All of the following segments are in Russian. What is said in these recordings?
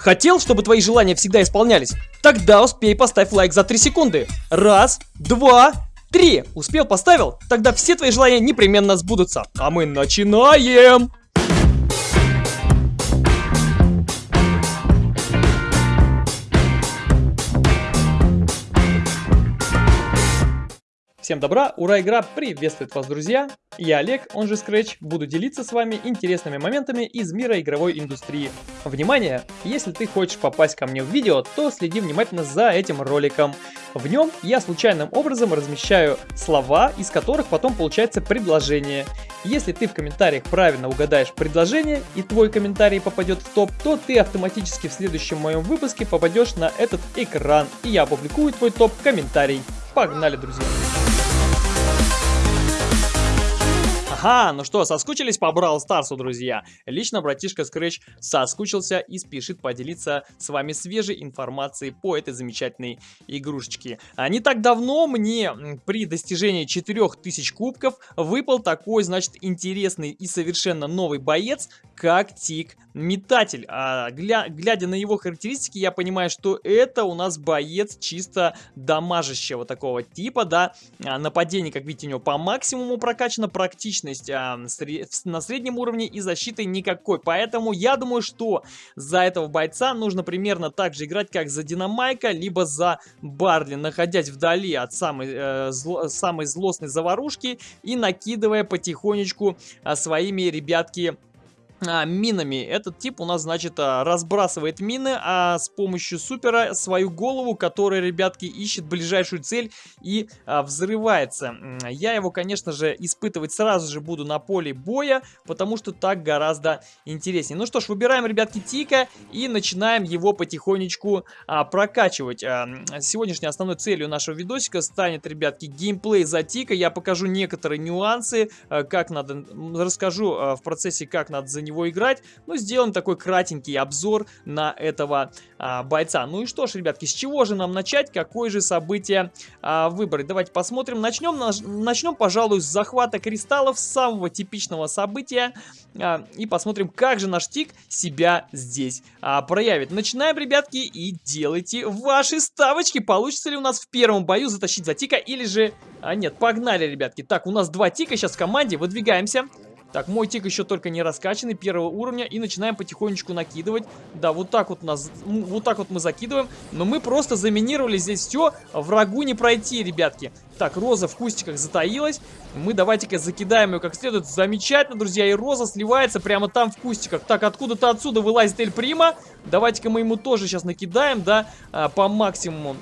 Хотел, чтобы твои желания всегда исполнялись? Тогда успей поставь лайк за 3 секунды. Раз, два, три. Успел, поставил? Тогда все твои желания непременно сбудутся. А мы начинаем! Всем добра, ура, игра приветствует вас, друзья! Я Олег, он же Scratch, буду делиться с вами интересными моментами из мира игровой индустрии. Внимание! Если ты хочешь попасть ко мне в видео, то следи внимательно за этим роликом. В нем я случайным образом размещаю слова, из которых потом получается предложение. Если ты в комментариях правильно угадаешь предложение и твой комментарий попадет в топ, то ты автоматически в следующем моем выпуске попадешь на этот экран, и я опубликую твой топ-комментарий. Погнали, друзья! Ага, ну что, соскучились по Брал Старсу, друзья? Лично братишка Scratch соскучился и спешит поделиться с вами свежей информацией по этой замечательной игрушечке. А не так давно мне при достижении 4000 кубков выпал такой, значит, интересный и совершенно новый боец, как Тик Метатель. А, гля глядя на его характеристики, я понимаю, что это у нас боец чисто дамажащего такого типа, да. А, нападение, как видите, у него по максимуму прокачано, практично мощность а, на среднем уровне и защиты никакой. Поэтому я думаю, что за этого бойца нужно примерно так же играть, как за Динамайка, либо за Барли, находясь вдали от самой, э, зло, самой злостной заварушки и накидывая потихонечку а, своими ребятки а, минами. Этот тип у нас, значит, а, разбрасывает мины, а с помощью супера свою голову, которая, ребятки, ищет ближайшую цель и а, взрывается. Я его, конечно же, испытывать сразу же буду на поле боя, потому что так гораздо интереснее. Ну что ж, выбираем, ребятки, Тика и начинаем его потихонечку а, прокачивать. А, сегодняшней основной целью нашего видосика станет, ребятки, геймплей за Тика. Я покажу некоторые нюансы, а, как надо, расскажу а, в процессе, как надо за него играть, но сделаем такой кратенький обзор на этого а, бойца. Ну и что ж, ребятки, с чего же нам начать, какое же событие а, выбрать? Давайте посмотрим. Начнем, начнем, пожалуй, с захвата кристаллов, самого типичного события, а, и посмотрим, как же наш тик себя здесь а, проявит. Начинаем, ребятки, и делайте ваши ставочки. Получится ли у нас в первом бою затащить за тика, или же... А, нет, погнали, ребятки. Так, у нас два тика сейчас в команде, выдвигаемся. Так, мой тик еще только не раскачанный, первого уровня, и начинаем потихонечку накидывать. Да, вот так вот нас, вот так вот мы закидываем, но мы просто заминировали здесь все, врагу не пройти, ребятки. Так, Роза в кустиках затаилась, мы давайте-ка закидаем ее как следует. Замечательно, друзья, и Роза сливается прямо там в кустиках. Так, откуда-то отсюда вылазит Эль Прима, давайте-ка мы ему тоже сейчас накидаем, да, а, по максимуму.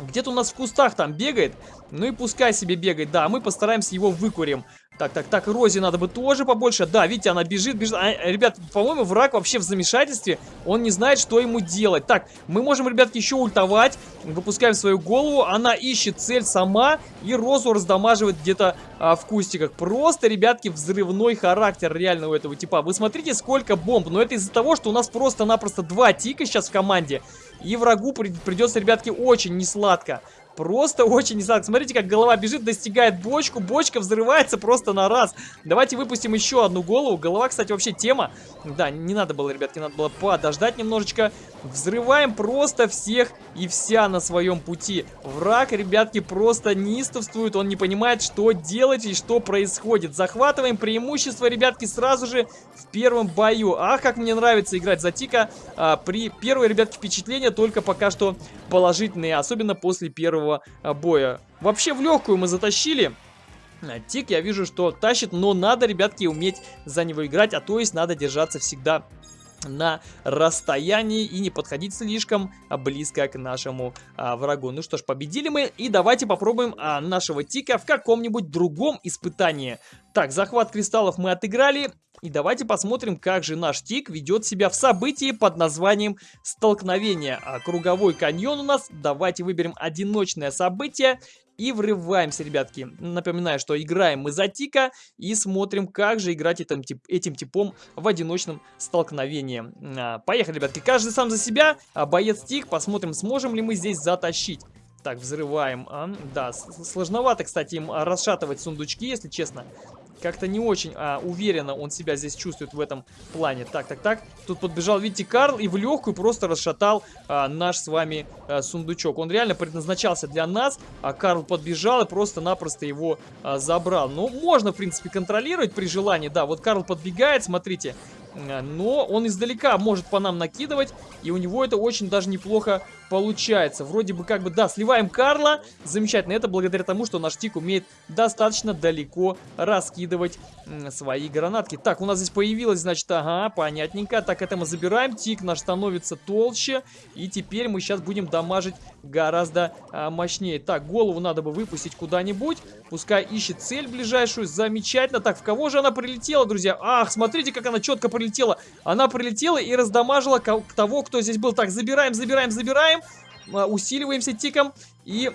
Где-то у нас в кустах там бегает. Ну и пускай себе бегает. Да, мы постараемся его выкурим. Так, так, так, Розе надо бы тоже побольше. Да, видите, она бежит, бежит. А, ребят, по-моему, враг вообще в замешательстве. Он не знает, что ему делать. Так, мы можем, ребятки, еще ультовать. Выпускаем свою голову. Она ищет цель сама. И Розу раздамаживает где-то а, в кустиках. Просто, ребятки, взрывной характер реально у этого типа. Вы смотрите, сколько бомб. Но это из-за того, что у нас просто-напросто два тика сейчас в команде. И врагу придется, ребятки, очень несладко. Просто очень несладко. Смотрите, как голова бежит, достигает бочку. Бочка взрывается просто на раз. Давайте выпустим еще одну голову. Голова, кстати, вообще тема. Да, не надо было, ребятки, надо было подождать немножечко. Взрываем просто всех и вся на своем пути. Враг, ребятки, просто неистовствует. Он не понимает, что делать и что происходит. Захватываем преимущество, ребятки, сразу же в первом бою. Ах, как мне нравится играть за Тика. А, при первой, ребятки, впечатления только пока что положительные. Особенно после первого а, боя. Вообще в легкую мы затащили. А, Тик, я вижу, что тащит, но надо, ребятки, уметь за него играть, а то есть надо держаться всегда на расстоянии и не подходить слишком близко к нашему а, врагу. Ну что ж, победили мы, и давайте попробуем а, нашего Тика в каком-нибудь другом испытании. Так, захват кристаллов мы отыграли, и давайте посмотрим, как же наш тик ведет себя в событии под названием «Столкновение». А круговой каньон у нас. Давайте выберем одиночное событие и врываемся, ребятки. Напоминаю, что играем мы за тика и смотрим, как же играть этим, тип, этим типом в одиночном столкновении. А, поехали, ребятки. Каждый сам за себя. А, боец тик. Посмотрим, сможем ли мы здесь затащить. Так, взрываем. А, да, сложновато, кстати, им расшатывать сундучки, если честно. Как-то не очень а, уверенно он себя здесь чувствует в этом плане. Так, так, так. Тут подбежал, видите, Карл и в легкую просто расшатал а, наш с вами а, сундучок. Он реально предназначался для нас, а Карл подбежал и просто-напросто его а, забрал. Ну, можно, в принципе, контролировать при желании. Да, вот Карл подбегает, смотрите. Но он издалека может по нам накидывать, и у него это очень даже неплохо получается. Вроде бы как бы, да, сливаем Карла, замечательно. Это благодаря тому, что наш Тик умеет достаточно далеко раскидывать свои гранатки. Так, у нас здесь появилось, значит, ага, понятненько. Так, это мы забираем, Тик наш становится толще, и теперь мы сейчас будем дамажить гораздо а, мощнее. Так, голову надо бы выпустить куда-нибудь, пускай ищет цель ближайшую, замечательно. Так, в кого же она прилетела, друзья? Ах, смотрите, как она четко прилетела. Она прилетела и раздамажила того, кто здесь был. Так, забираем, забираем, забираем забираем, а, усиливаемся тиком и...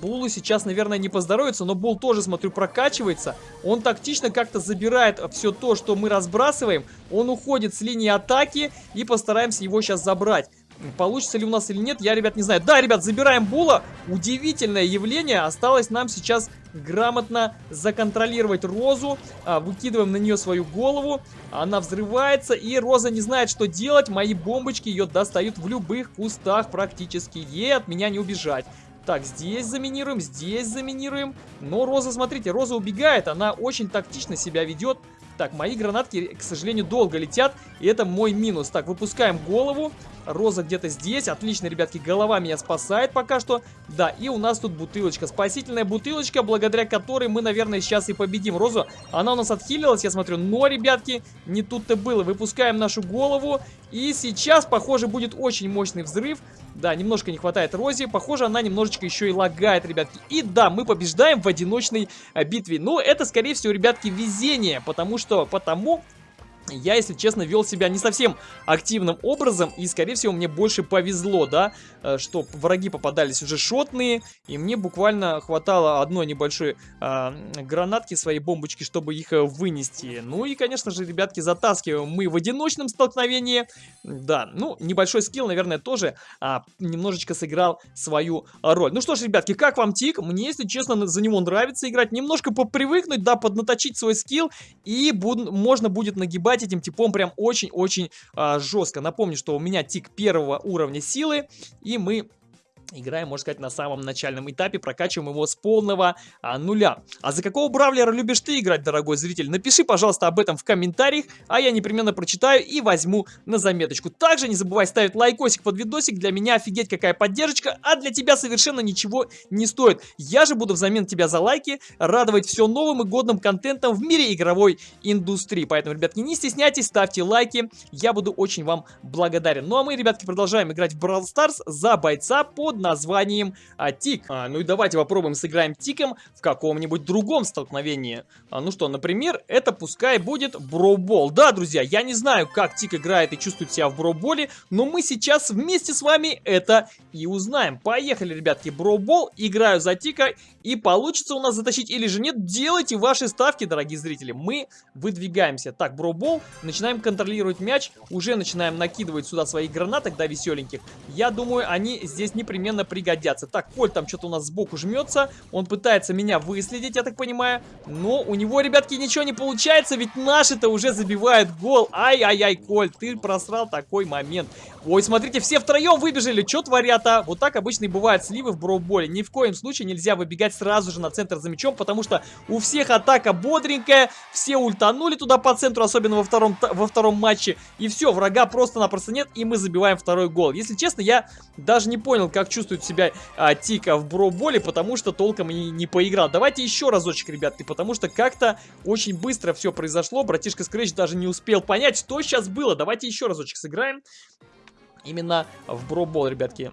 Булу сейчас, наверное, не поздоровится, но Бул тоже, смотрю, прокачивается. Он тактично как-то забирает все то, что мы разбрасываем. Он уходит с линии атаки и постараемся его сейчас забрать. Получится ли у нас или нет, я, ребят, не знаю. Да, ребят, забираем Була. Удивительное явление. Осталось нам сейчас грамотно законтролировать Розу. А, выкидываем на нее свою голову. Она взрывается, и Роза не знает, что делать. Мои бомбочки ее достают в любых кустах практически. Ей от меня не убежать. Так, здесь заминируем, здесь заминируем. Но Роза, смотрите, Роза убегает. Она очень тактично себя ведет. Так, мои гранатки, к сожалению, долго летят, и это мой минус. Так, выпускаем голову. Роза где-то здесь. Отлично, ребятки, голова меня спасает пока что. Да, и у нас тут бутылочка. Спасительная бутылочка, благодаря которой мы, наверное, сейчас и победим Розу. Она у нас отхилилась, я смотрю. Но, ребятки, не тут-то было. Выпускаем нашу голову. И сейчас, похоже, будет очень мощный взрыв. Да, немножко не хватает Рози. Похоже, она немножечко еще и лагает, ребятки. И да, мы побеждаем в одиночной э, битве. Но это, скорее всего, ребятки, везение. Потому что, потому я, если честно, вел себя не совсем активным образом, и, скорее всего, мне больше повезло, да, э, что враги попадались уже шотные, и мне буквально хватало одной небольшой э, гранатки, своей бомбочки, чтобы их э, вынести. Ну и, конечно же, ребятки, затаскиваем мы в одиночном столкновении, да, ну, небольшой скилл, наверное, тоже а, немножечко сыграл свою роль. Ну что ж, ребятки, как вам тик? Мне, если честно, за него нравится играть, немножко попривыкнуть, да, поднаточить свой скилл, и буд можно будет нагибать убивать этим типом прям очень-очень а, жестко. Напомню, что у меня тик первого уровня силы, и мы Играем, можно сказать, на самом начальном этапе, прокачиваем его с полного а, нуля. А за какого бравлера любишь ты играть, дорогой зритель? Напиши, пожалуйста, об этом в комментариях, а я непременно прочитаю и возьму на заметочку. Также не забывай ставить лайкосик под видосик, для меня офигеть какая поддержка, а для тебя совершенно ничего не стоит. Я же буду взамен тебя за лайки радовать все новым и годным контентом в мире игровой индустрии. Поэтому, ребятки, не стесняйтесь, ставьте лайки, я буду очень вам благодарен. Ну а мы, ребятки, продолжаем играть в Brawl Stars за бойца под названием а, Тик. А, ну и давайте попробуем сыграем Тиком в каком-нибудь другом столкновении. А, ну что, например, это пускай будет Броубол. Да, друзья, я не знаю, как Тик играет и чувствует себя в Броуболе, но мы сейчас вместе с вами это и узнаем. Поехали, ребятки, Броубол, играю за Тика, и получится у нас затащить или же нет, делайте ваши ставки, дорогие зрители. Мы выдвигаемся. Так, Броубол, начинаем контролировать мяч, уже начинаем накидывать сюда свои гранаты, да, веселеньких. Я думаю, они здесь непременно непременно пригодятся. Так, Коль там что-то у нас сбоку жмется. Он пытается меня выследить, я так понимаю. Но у него, ребятки, ничего не получается, ведь наши-то уже забивают гол. Ай-ай-ай, Коль, ты просрал такой момент. Ой, смотрите, все втроем выбежали. Что творят, а? Вот так обычно и бывают сливы в броуболе. Ни в коем случае нельзя выбегать сразу же на центр за мячом, потому что у всех атака бодренькая. Все ультанули туда по центру, особенно во втором, во втором матче. И все, врага просто-напросто нет, и мы забиваем второй гол. Если честно, я даже не понял, как чувствует себя а, Тика в броуболе, потому что толком и не поиграл. Давайте еще разочек, ребятки, потому что как-то очень быстро все произошло. Братишка Скрэч даже не успел понять, что сейчас было. Давайте еще разочек сыграем именно в бробол, ребятки.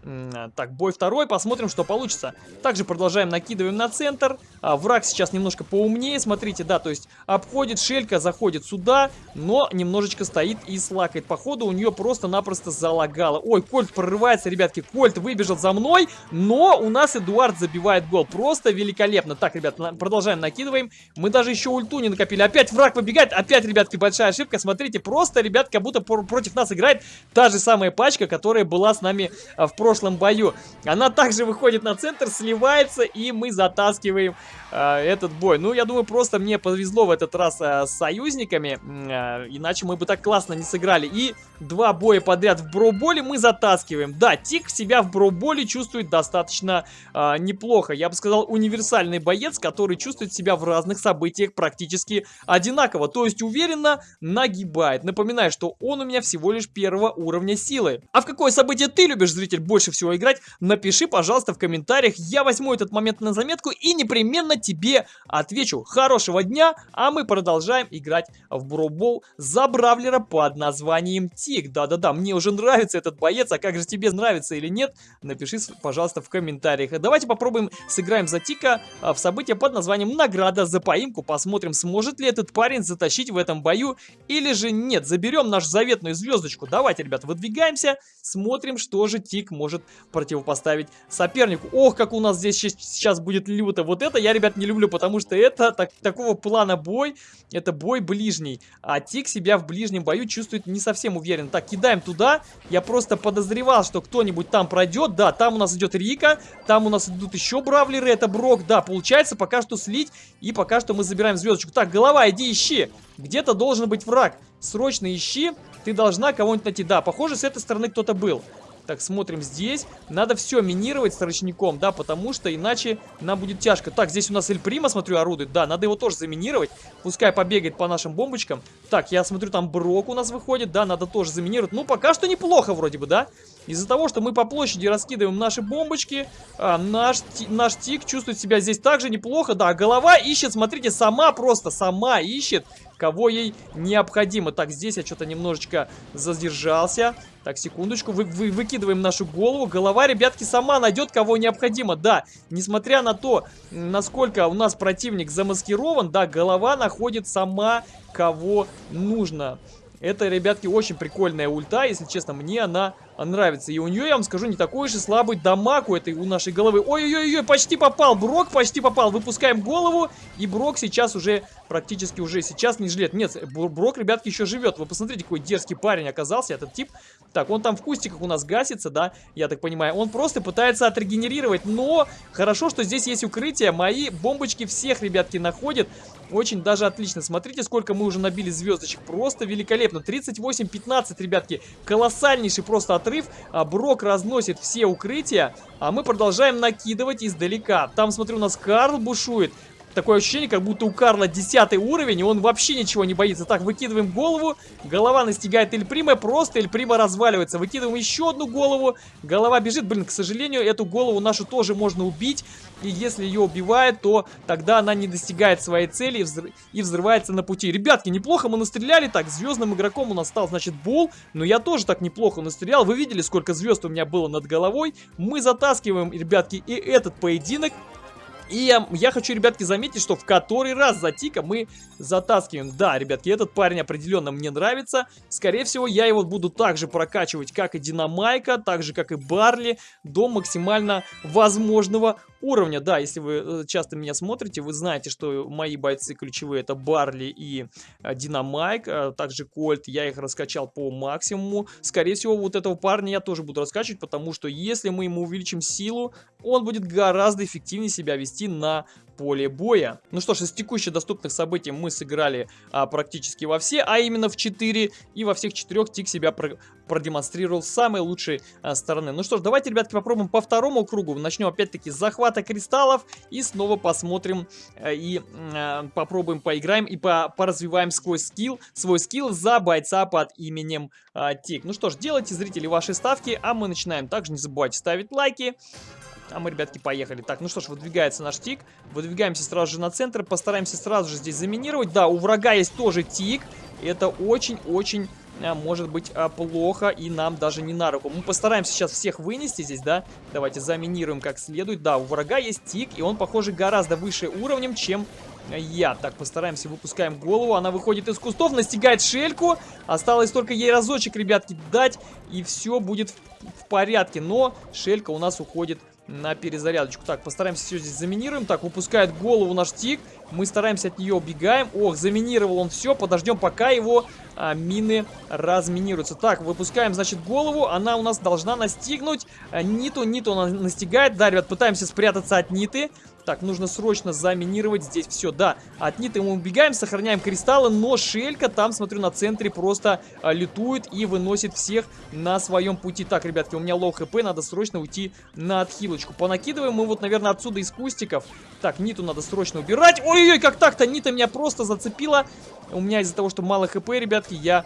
Так, бой второй, посмотрим, что получится. Также продолжаем, накидываем на центр. А, враг сейчас немножко поумнее, смотрите, да, то есть обходит шелька, заходит сюда, но немножечко стоит и слакает. Походу у нее просто-напросто залагало. Ой, Кольт прорывается, ребятки, Кольт выбежал за мной, но у нас Эдуард забивает гол. Просто великолепно. Так, ребят, продолжаем, накидываем. Мы даже еще ульту не накопили. Опять враг побегает, опять, ребятки, большая ошибка. Смотрите, просто, ребят, как будто против нас играет та же самая пачка девочка, которая была с нами а, в прошлом бою. Она также выходит на центр, сливается, и мы затаскиваем э, этот бой. Ну, я думаю, просто мне повезло в этот раз э, с союзниками, э, иначе мы бы так классно не сыграли. И два боя подряд в броуболе мы затаскиваем. Да, Тик себя в броуболе чувствует достаточно э, неплохо. Я бы сказал, универсальный боец, который чувствует себя в разных событиях практически одинаково. То есть уверенно нагибает. Напоминаю, что он у меня всего лишь первого уровня силы. А в какое событие ты любишь, зритель, больше всего играть? Напиши, пожалуйста, в комментариях. Я возьму этот момент на заметку и непременно тебе отвечу. Хорошего дня, а мы продолжаем играть в Броубол за Бравлера под названием Тик. Да-да-да, мне уже нравится этот боец, а как же тебе нравится или нет? Напиши, пожалуйста, в комментариях. Давайте попробуем сыграем за Тика а, в событие под названием Награда за поимку. Посмотрим, сможет ли этот парень затащить в этом бою или же нет. Заберем нашу заветную звездочку. Давайте, ребят, выдвигаемся, смотрим, что же Тик может противопоставить сопернику. Ох, как у нас здесь сейчас будет люто. Вот это я, ребят, не люблю, потому что это так, такого плана бой, это бой ближний. А Тик себя в ближнем бою чувствует не совсем уверен. Так, кидаем туда. Я просто подозревал, что кто-нибудь там пройдет. Да, там у нас идет Рика, там у нас идут еще бравлеры, это Брок. Да, получается пока что слить, и пока что мы забираем звездочку. Так, голова, иди ищи. Где-то должен быть враг. Срочно ищи. Ты должна кого-нибудь найти. Да, похоже, с этой стороны кто-то был. Так, смотрим здесь. Надо все минировать с ручником, да, потому что иначе нам будет тяжко. Так, здесь у нас Эль Прима, смотрю, орудует. Да, надо его тоже заминировать. Пускай побегает по нашим бомбочкам. Так, я смотрю, там Брок у нас выходит. Да, надо тоже заминировать. Ну, пока что неплохо вроде бы, да? Из-за того, что мы по площади раскидываем наши бомбочки, а, наш, наш тик чувствует себя здесь также неплохо. Да, голова ищет, смотрите, сама просто, сама ищет кого ей необходимо. Так, здесь я что-то немножечко задержался. Так, секундочку, вы, вы, выкидываем нашу голову. Голова, ребятки, сама найдет, кого необходимо. Да, несмотря на то, насколько у нас противник замаскирован, да, голова находит сама, кого нужно. Это, ребятки, очень прикольная ульта, если честно, мне она нравится. И у нее, я вам скажу, не такой и слабый дамаг у этой, у нашей головы. Ой-ой-ой, почти попал, Брок почти попал. Выпускаем голову, и Брок сейчас уже, практически уже сейчас не жилет. Нет, Брок, ребятки, еще живет. Вы посмотрите, какой дерзкий парень оказался, этот тип. Так, он там в кустиках у нас гасится, да, я так понимаю. Он просто пытается отрегенерировать, но хорошо, что здесь есть укрытие. Мои бомбочки всех, ребятки, находят. Очень даже отлично. Смотрите, сколько мы уже набили звездочек. Просто великолепно. 38-15, ребятки. Колоссальнейший просто отрыв. А Брок разносит все укрытия. А мы продолжаем накидывать издалека. Там, смотрю, у нас Карл бушует. Такое ощущение, как будто у Карла 10 уровень, и он вообще ничего не боится. Так, выкидываем голову, голова настигает Эльприма, просто Эльприма разваливается. Выкидываем еще одну голову, голова бежит. Блин, к сожалению, эту голову нашу тоже можно убить. И если ее убивает, то тогда она не достигает своей цели и, взрыв... и взрывается на пути. Ребятки, неплохо мы настреляли. Так, звездным игроком у нас стал, значит, Бул. Но я тоже так неплохо настрелял. Вы видели, сколько звезд у меня было над головой. Мы затаскиваем, ребятки, и этот поединок. И я, хочу, ребятки, заметить, что в который раз за Тика мы затаскиваем. Да, ребятки, этот парень определенно мне нравится. Скорее всего, я его буду также прокачивать, как и Динамайка, так же, как и Барли, до максимально возможного уровня. Да, если вы э, часто меня смотрите, вы знаете, что мои бойцы ключевые это Барли и э, Динамайк, э, также Кольт. Я их раскачал по максимуму. Скорее всего, вот этого парня я тоже буду раскачивать, потому что если мы ему увеличим силу, он будет гораздо эффективнее себя вести на поле боя. Ну что ж, из текущих доступных событий мы сыграли а, практически во все, а именно в 4. И во всех четырех Тик себя про продемонстрировал с самой лучшей а, стороны. Ну что ж, давайте, ребятки, попробуем по второму кругу. Начнем опять-таки с захвата кристаллов. И снова посмотрим а, и а, попробуем поиграем и по поразвиваем свой скилл, свой скилл за бойца под именем а, Тик. Ну что ж, делайте, зрители, ваши ставки, а мы начинаем. Также не забывайте ставить лайки. А мы, ребятки, поехали. Так, ну что ж, выдвигается наш тик. Выдвигаемся сразу же на центр. Постараемся сразу же здесь заминировать. Да, у врага есть тоже тик. Это очень-очень а, может быть а, плохо и нам даже не на руку. Мы постараемся сейчас всех вынести здесь, да? Давайте заминируем как следует. Да, у врага есть тик, и он, похоже, гораздо выше уровнем, чем я. Так, постараемся, выпускаем голову. Она выходит из кустов, настигает шельку. Осталось только ей разочек, ребятки, дать, и все будет в, в порядке. Но шелька у нас уходит на перезарядочку. Так, постараемся все здесь заминируем. Так, выпускает голову наш тик. Мы стараемся от нее убегаем. Ох, заминировал он все. Подождем, пока его а, мины разминируются. Так, выпускаем, значит, голову. Она у нас должна настигнуть а, Ниту. Ниту она настигает. Да, ребят, пытаемся спрятаться от Ниты. Так, нужно срочно заминировать здесь все. Да, от Ниты мы убегаем, сохраняем кристаллы, но Шелька там, смотрю, на центре просто а, летует и выносит всех на своем пути. Так, ребятки, у меня low HP, надо срочно уйти на отхилочку. Понакидываем мы вот, наверное, отсюда из кустиков. Так, Ниту надо срочно убирать. Ой-ой-ой, как так-то? Нита меня просто зацепила. У меня из-за того, что мало хп, ребятки, я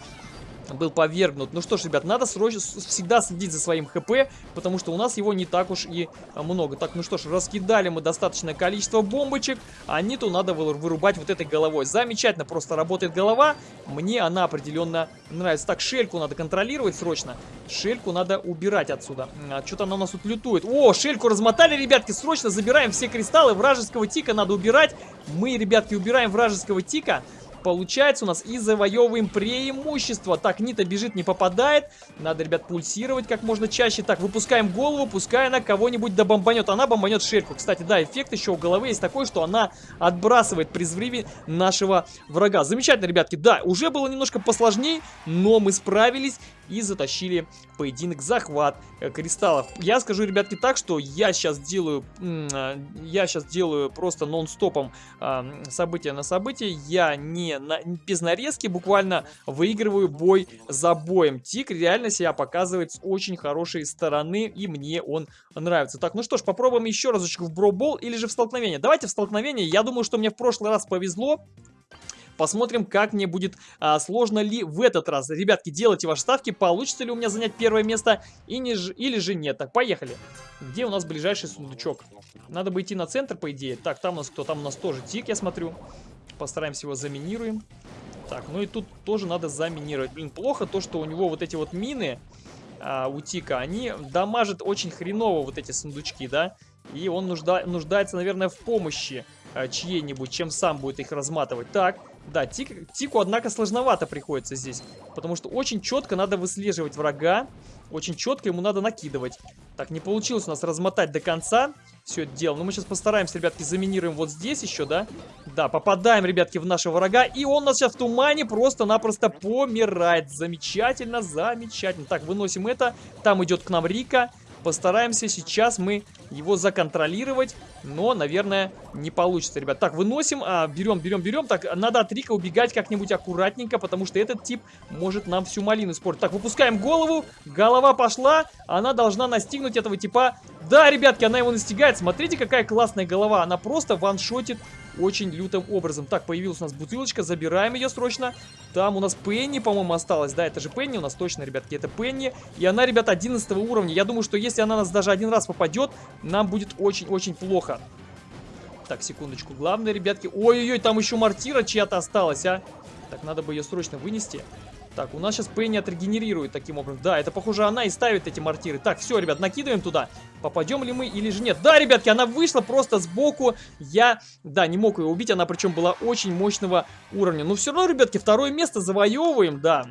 был повергнут. Ну что ж, ребят, надо срочно всегда следить за своим хп, потому что у нас его не так уж и а, много. Так, ну что ж, раскидали мы достаточное количество бомбочек, а ниту надо вырубать вот этой головой. Замечательно просто работает голова, мне она определенно нравится. Так, шельку надо контролировать срочно, шельку надо убирать отсюда. А, Что-то она у нас тут лютует. О, шельку размотали, ребятки, срочно забираем все кристаллы, вражеского тика надо убирать. Мы, ребятки, убираем вражеского тика получается у нас и завоевываем преимущество. Так, Нита бежит, не попадает. Надо, ребят, пульсировать как можно чаще. Так, выпускаем голову, пускай она кого-нибудь добомбанет. Она бомбанет шельку. Кстати, да, эффект еще у головы есть такой, что она отбрасывает при взрыве нашего врага. Замечательно, ребятки. Да, уже было немножко посложнее, но мы справились и затащили поединок захват э, кристаллов. Я скажу, ребятки, так, что я сейчас делаю, э, я сейчас делаю просто нон-стопом э, события на события. Я не на, без нарезки буквально выигрываю бой за боем. Тик реально себя показывает с очень хорошей стороны, и мне он нравится. Так, ну что ж, попробуем еще разочек в бробол или же в столкновение. Давайте в столкновение. Я думаю, что мне в прошлый раз повезло. Посмотрим, как мне будет а, сложно ли в этот раз. Ребятки, делайте ваши ставки, получится ли у меня занять первое место и не ж... или же нет. Так, поехали. Где у нас ближайший сундучок? Надо бы идти на центр, по идее. Так, там у нас кто? Там у нас тоже тик, я смотрю. Постараемся его заминируем. Так, ну и тут тоже надо заминировать. Блин, плохо то, что у него вот эти вот мины а, у Тика, они дамажат очень хреново вот эти сундучки, да? И он нужда нуждается, наверное, в помощи а, чьей-нибудь, чем сам будет их разматывать. Так, да, тик, Тику, однако, сложновато приходится здесь. Потому что очень четко надо выслеживать врага. Очень четко ему надо накидывать. Так, не получилось у нас размотать до конца все это дело. Но мы сейчас постараемся, ребятки, заминируем вот здесь еще, да? Да, попадаем, ребятки, в нашего врага. И он нас сейчас в тумане просто-напросто помирает. Замечательно, замечательно. Так, выносим это. Там идет к нам Рика. Постараемся сейчас мы его законтролировать, но, наверное, не получится, ребят. Так, выносим, а, берем, берем, берем. Так, надо от Рика убегать как-нибудь аккуратненько, потому что этот тип может нам всю малину испортить. Так, выпускаем голову, голова пошла, она должна настигнуть этого типа. Да, ребятки, она его настигает. Смотрите, какая классная голова. Она просто ваншотит очень лютым образом. Так, появилась у нас бутылочка, забираем ее срочно. Там у нас Пенни, по-моему, осталась. Да, это же Пенни у нас точно, ребятки, это Пенни. И она, ребята, 11 уровня. Я думаю, что если она нас даже один раз попадет, нам будет очень-очень плохо. Так, секундочку. Главное, ребятки... Ой-ой-ой, там еще мортира чья-то осталась, а. Так, надо бы ее срочно вынести. Так, у нас сейчас Пенни отрегенерирует таким образом. Да, это, похоже, она и ставит эти мортиры. Так, все, ребят, накидываем туда. Попадем ли мы или же нет? Да, ребятки, она вышла просто сбоку. Я, да, не мог ее убить. Она причем была очень мощного уровня. Но все равно, ребятки, второе место завоевываем. Да,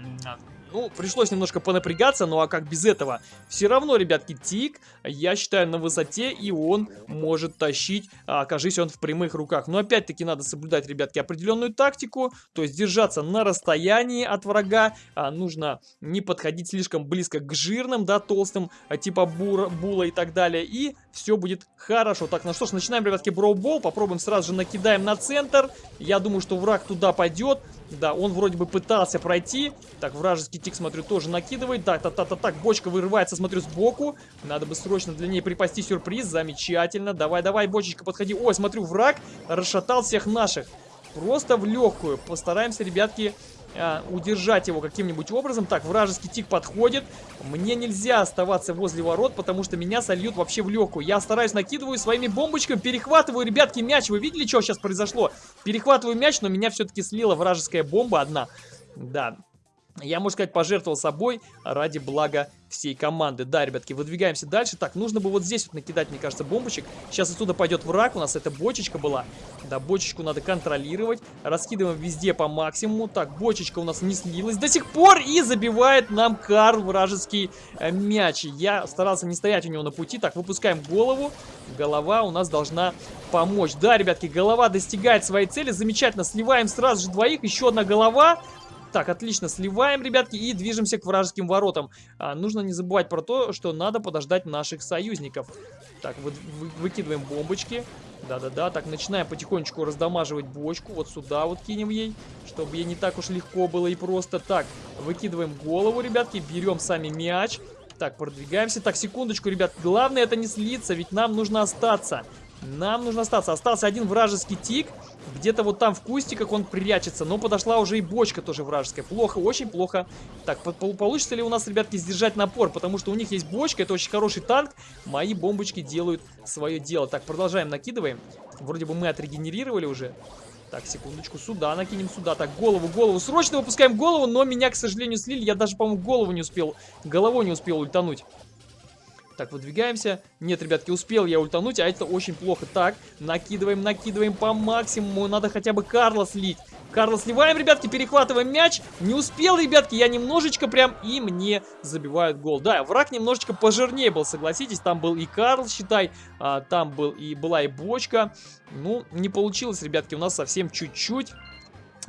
ну, пришлось немножко понапрягаться, ну а как без этого? Все равно, ребятки, Тик, я считаю, на высоте, и он может тащить, а, окажись он в прямых руках. Но опять-таки надо соблюдать, ребятки, определенную тактику, то есть держаться на расстоянии от врага. А, нужно не подходить слишком близко к жирным, да, толстым, а, типа бура, була и так далее. И все будет хорошо. Так, ну что ж, начинаем, ребятки, броубол. Попробуем сразу же накидаем на центр. Я думаю, что враг туда пойдет. Да, он вроде бы пытался пройти. Так, вражеский тик, смотрю, тоже накидывает. Так, так, так, так, так, бочка вырывается, смотрю, сбоку. Надо бы срочно для ней припасти сюрприз. Замечательно. Давай, давай, бочечка, подходи. Ой, смотрю, враг расшатал всех наших. Просто в легкую. Постараемся, ребятки, а, удержать его каким-нибудь образом. Так, вражеский тик подходит. Мне нельзя оставаться возле ворот, потому что меня сольют вообще в легкую. Я стараюсь, накидываю своими бомбочками, перехватываю, ребятки, мяч. Вы видели, что сейчас произошло? Перехватываю мяч, но меня все-таки слила вражеская бомба одна. Да, я, можно сказать, пожертвовал собой ради блага всей команды. Да, ребятки, выдвигаемся дальше. Так, нужно бы вот здесь вот накидать, мне кажется, бомбочек. Сейчас отсюда пойдет враг. У нас эта бочечка была. Да, бочечку надо контролировать. Раскидываем везде по максимуму. Так, бочечка у нас не слилась до сих пор. И забивает нам Карл вражеский э, мяч. Я старался не стоять у него на пути. Так, выпускаем голову. Голова у нас должна помочь. Да, ребятки, голова достигает своей цели. Замечательно. Сливаем сразу же двоих. Еще одна голова. Так, отлично, сливаем, ребятки, и движемся к вражеским воротам. А, нужно не забывать про то, что надо подождать наших союзников. Так, вы, вы, выкидываем бомбочки. Да-да-да, так, начинаем потихонечку раздамаживать бочку. Вот сюда вот кинем ей, чтобы ей не так уж легко было и просто. Так, выкидываем голову, ребятки, берем сами мяч. Так, продвигаемся. Так, секундочку, ребят. Главное это не слиться, ведь нам нужно остаться. Нам нужно остаться. Остался один вражеский тик. Где-то вот там в кустиках он прячется. Но подошла уже и бочка тоже вражеская. Плохо, очень плохо. Так, получится ли у нас, ребятки, сдержать напор? Потому что у них есть бочка, это очень хороший танк. Мои бомбочки делают свое дело. Так, продолжаем, накидываем. Вроде бы мы отрегенерировали уже. Так, секундочку, сюда накинем, сюда. Так, голову, голову. Срочно выпускаем голову, но меня, к сожалению, слили. Я даже, по-моему, голову не успел, головой не успел ультануть. Так, выдвигаемся. Нет, ребятки, успел я ультануть, а это очень плохо. Так, накидываем, накидываем по максимуму. Надо хотя бы Карла слить. Карла сливаем, ребятки, перехватываем мяч. Не успел, ребятки, я немножечко прям, и мне забивают гол. Да, враг немножечко пожирнее был, согласитесь. Там был и Карл, считай, а, там был и была и бочка. Ну, не получилось, ребятки, у нас совсем чуть-чуть.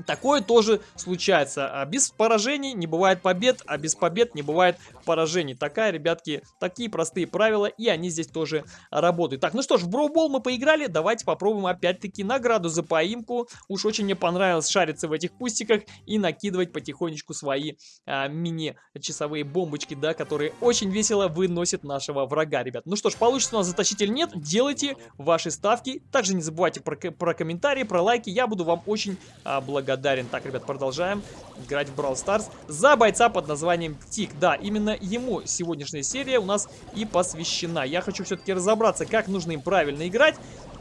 Такое тоже случается. А без поражений не бывает побед, а без побед не бывает поражений. Такая, ребятки, такие простые правила, и они здесь тоже работают. Так, ну что ж, в Броубол мы поиграли, давайте попробуем опять-таки награду за поимку. Уж очень мне понравилось шариться в этих кустиках и накидывать потихонечку свои а, мини-часовые бомбочки, да, которые очень весело выносят нашего врага, ребят. Ну что ж, получится у нас затащить нет, делайте ваши ставки. Также не забывайте про, про комментарии, про лайки, я буду вам очень а, благодарен благодарен. Так, ребят, продолжаем играть в Brawl Stars за бойца под названием Тик. Да, именно ему сегодняшняя серия у нас и посвящена. Я хочу все-таки разобраться, как нужно им правильно играть.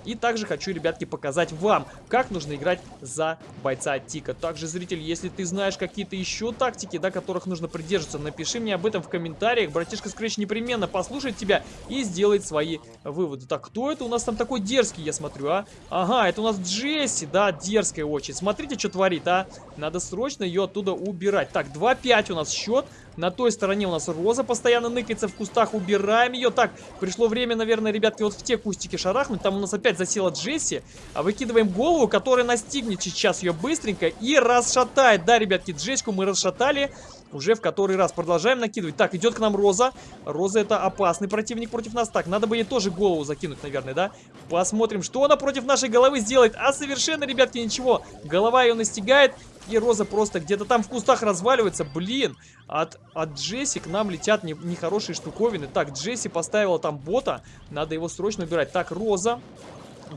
И также хочу, ребятки, показать вам, как нужно играть за бойца Тика. Также, зритель, если ты знаешь какие-то еще тактики, да, которых нужно придерживаться, напиши мне об этом в комментариях. Братишка Скрэч непременно послушает тебя и сделает свои выводы. Так, кто это у нас там такой дерзкий, я смотрю, а? Ага, это у нас Джесси, да, дерзкая очень. Смотрите, что творит, а? Надо срочно ее оттуда убирать. Так, 2-5 у нас счет. На той стороне у нас Роза постоянно ныкается в кустах. Убираем ее. Так, пришло время, наверное, ребятки, вот в те кустики шарахнуть. Там у нас опять засела Джесси. А выкидываем голову, которая настигнет сейчас ее быстренько и расшатает. Да, ребятки, Джессику мы расшатали. Уже в который раз продолжаем накидывать. Так, идет к нам Роза. Роза это опасный противник против нас. Так, надо бы ей тоже голову закинуть, наверное, да? Посмотрим, что она против нашей головы сделает. А совершенно, ребятки, ничего. Голова ее настигает. И Роза просто где-то там в кустах разваливается. Блин, от, от Джесси к нам летят нехорошие не штуковины. Так, Джесси поставила там бота. Надо его срочно убирать. Так, Роза.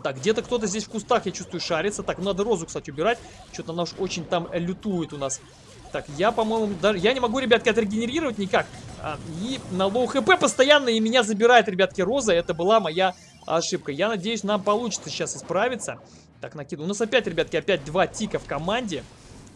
Так, где-то кто-то здесь в кустах, я чувствую, шарится. Так, надо Розу, кстати, убирать. Что-то она уж очень там лютует у нас. Так, я, по-моему, даже... Я не могу, ребятки, отрегенерировать никак. А, и на low HP постоянно и меня забирает, ребятки, Роза. Это была моя ошибка. Я надеюсь, нам получится сейчас исправиться. Так, накиду. У нас опять, ребятки, опять два тика в команде.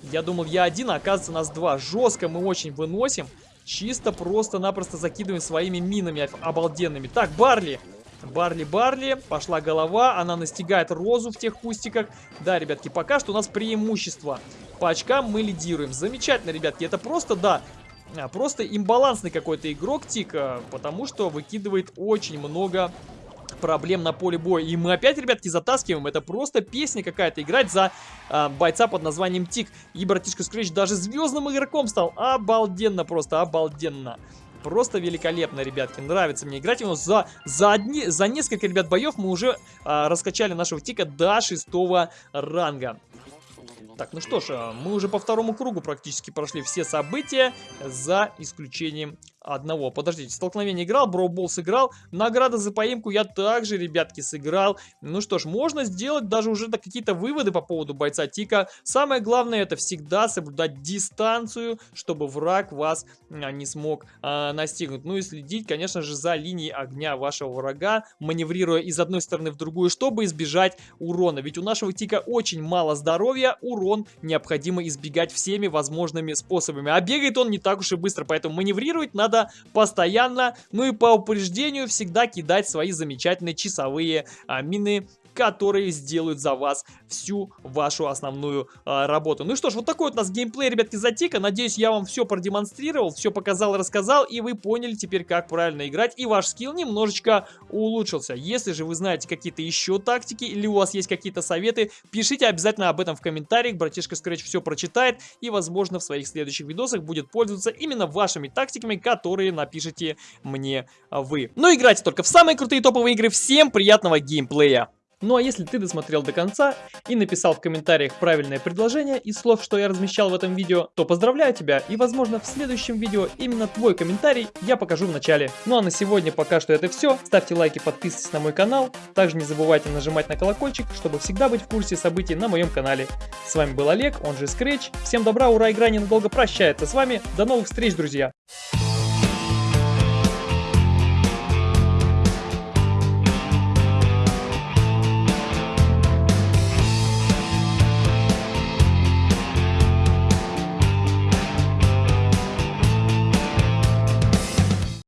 Я думал, я один, а оказывается нас два. Жестко мы очень выносим. Чисто просто-напросто закидываем своими минами обалденными. Так, Барли. Барли, Барли. Пошла голова. Она настигает Розу в тех кустиках. Да, ребятки, пока что у нас преимущество. По очкам мы лидируем. Замечательно, ребятки. Это просто, да, а, просто имбалансный какой-то игрок Тика, потому что выкидывает очень много проблем на поле боя. И мы опять, ребятки, затаскиваем. Это просто песня какая-то. Играть за э, бойца под названием Тик. И братишка Скрэч даже звездным игроком стал. Обалденно просто, обалденно. Просто великолепно, ребятки. Нравится мне играть его. За, за, одни, за несколько, ребят, боев мы уже а, раскачали нашего тика до шестого ранга. Так, ну что ж, а, мы уже по второму кругу практически прошли все события, за исключением одного. Подождите, столкновение играл, Броубол сыграл, награда за поимку я также, ребятки, сыграл. Ну что ж, можно сделать даже уже какие-то выводы по поводу бойца Тика. Самое главное это всегда соблюдать дистанцию, чтобы враг вас а, не смог а, настигнуть. Ну и следить, конечно же, за линией огня вашего врага, маневрируя из одной стороны в другую, чтобы избежать урона. Ведь у нашего Тика очень мало здоровья, урон необходимо избегать всеми возможными способами. А бегает он не так уж и быстро, поэтому маневрировать надо надо постоянно, ну и по упреждению всегда кидать свои замечательные часовые а, мины которые сделают за вас всю вашу основную а, работу. Ну и что ж, вот такой вот у нас геймплей, ребятки, затика. Надеюсь, я вам все продемонстрировал, все показал, рассказал, и вы поняли теперь, как правильно играть, и ваш скилл немножечко улучшился. Если же вы знаете какие-то еще тактики, или у вас есть какие-то советы, пишите обязательно об этом в комментариях, братишка Scratch все прочитает, и, возможно, в своих следующих видосах будет пользоваться именно вашими тактиками, которые напишите мне вы. Но играйте только в самые крутые топовые игры. Всем приятного геймплея! Ну а если ты досмотрел до конца и написал в комментариях правильное предложение из слов, что я размещал в этом видео, то поздравляю тебя и возможно в следующем видео именно твой комментарий я покажу в начале. Ну а на сегодня пока что это все. Ставьте лайки, подписывайтесь на мой канал. Также не забывайте нажимать на колокольчик, чтобы всегда быть в курсе событий на моем канале. С вами был Олег, он же Scratch. Всем добра, ура, игра ненадолго прощается с вами. До новых встреч, друзья!